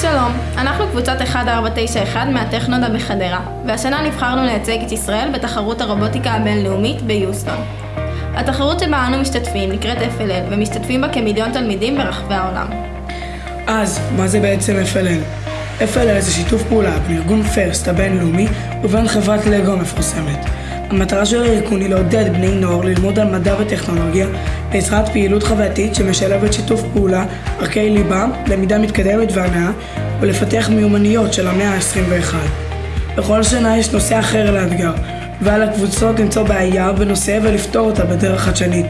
שלום, אנחנו קבוצת 1491 מהטכנודה בחדרה, והשנה נבחרנו לייצג את ישראל בתחרות הרובוטיקה הבינלאומית ביוסטון. התחרות שבה אנו משתתפים נקראת FLL, ומשתתפים בה כמיליון תלמידים ברחבי העולם. אז, מה זה בעצם FLL? FLL זה שיתוף פעולה בין ארגון פרסט הבינלאומי ובין חברת לגו המפורסמת. המטרה של הארגון היא לעודד בני נוער ללמוד על מדע וטכנולוגיה בעזרת פעילות חווייתית שמשלבת שיתוף פעולה, ערכי ליבה, למידה מתקדמת והנאה ולפתח מיומנויות של המאה ה-21. בכל שנה יש נושא אחר לאתגר, ועל הקבוצות למצוא בעיה בנושא ולפתור אותה בדרך חדשנית.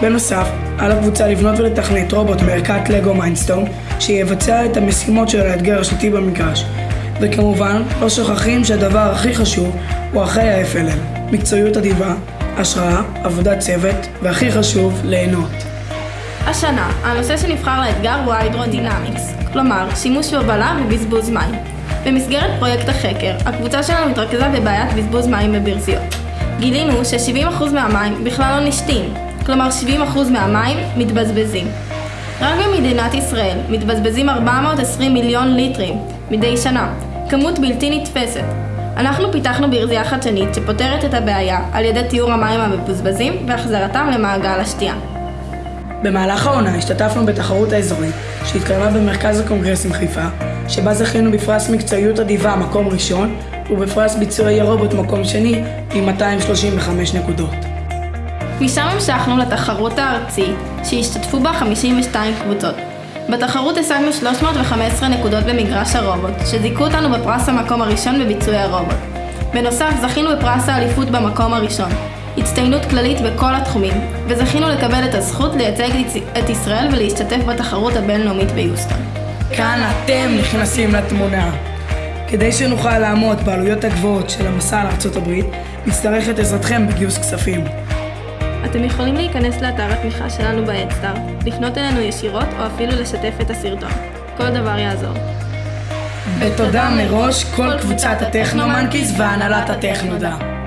בנוסף, על הקבוצה לבנות ולתכנת רובוט מערכת לגו מיינסטורם שיבצע את המשימות של האתגר השנתי במגרש. וכמובן, לא שוכחים שהדבר הכי חשוב הוא אחרי ה-FLL, מקצועיות אדיבה, השראה, עבודת צוות, והכי חשוב, ליהנות. השנה, הנושא שנבחר לאתגר הוא ההידרודינמיקס, כלומר, שימוש בהובלה ובזבוז מים. במסגרת פרויקט החקר, הקבוצה שלנו התרכזה בבעיית בזבוז מים בברזיות. גילינו ש-70% מהמים בכלל לא נשתים, כלומר 70% מהמים מתבזבזים. רק במדינת ישראל מתבזבזים 420 מיליון ליטרים מדי שנה, כמות בלתי נתפסת. אנחנו פיתחנו ברזייה חדשנית שפותרת את הבעיה על ידי תיאור המים המבוזבזים והחזרתם למעגל השתייה. במהלך העונה השתתפנו בתחרות האזורית שהתקיימה במרכז הקונגרסים חיפה, שבה זכינו בפרס מקצועיות אדיבה מקום ראשון ובפרס ביצועי הרובוט מקום שני עם 235 נקודות. משם המשכנו לתחרות הארצית, שהשתתפו בה 52 קבוצות. בתחרות השגנו 315 נקודות במגרש הרובוט, שזיכו אותנו בפרס המקום הראשון בביצועי הרובוט. בנוסף, זכינו בפרס האליפות במקום הראשון, הצטיינות כללית בכל התחומים, וזכינו לקבל את הזכות לייצג את ישראל ולהשתתף בתחרות הבינלאומית ביוסטון. כאן אתם נכנסים לתמונה. כדי שנוכל לעמוד בעלויות הגבוהות של המסע לארצות הברית, נצטרך את עזרתכם בגיוס כספים. אתם יכולים להיכנס לאתר התמיכה שלנו בהדסטאר, לפנות אלינו ישירות או אפילו לשתף את הסרטון. כל דבר יעזור. בתודה מראש כל קבוצת הטכנו-מנקיז והנהלת הטכנודה.